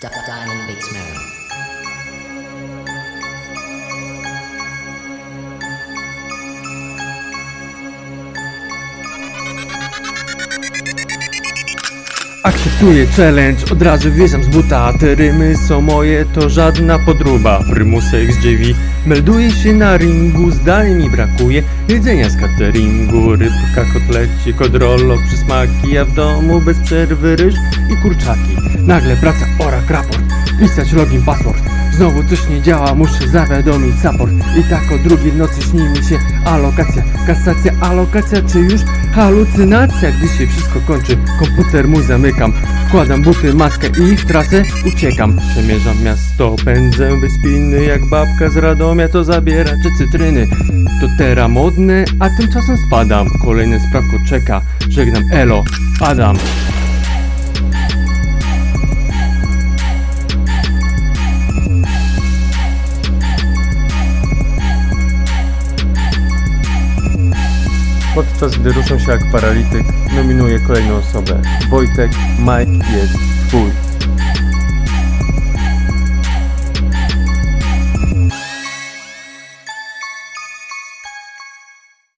Diamond Beats Merrill. Akceptuję challenge, od razu wjeżdżam z buta Te rymy są moje, to żadna podruba Prymusek z dziewi, melduję się na ringu Zdań mi brakuje jedzenia z cateringu. Rybka, kotleci, kodrollo, przysmaki A w domu bez przerwy ryż i kurczaki. Nagle praca, orak, raport. Pisać login, password Znowu coś nie działa, muszę zawiadomić support. I tak o drugiej nocy śni mi się. Alokacja Kasacja, alokacja, czy już? Halucynacja. Gdy się wszystko kończy, komputer mój zamykam. Wkładam buty, maskę i w trasę uciekam. Przemierzam miasto, pędzę bezpinny Jak babka z Radomia to zabieracze cytryny. To teraz modne, a tymczasem spadam. Kolejne sprawko czeka, żegnam. Elo, Adam Podczas gdy ruszam się jak paralityk, nominuję kolejną osobę. Wojtek, Mike jest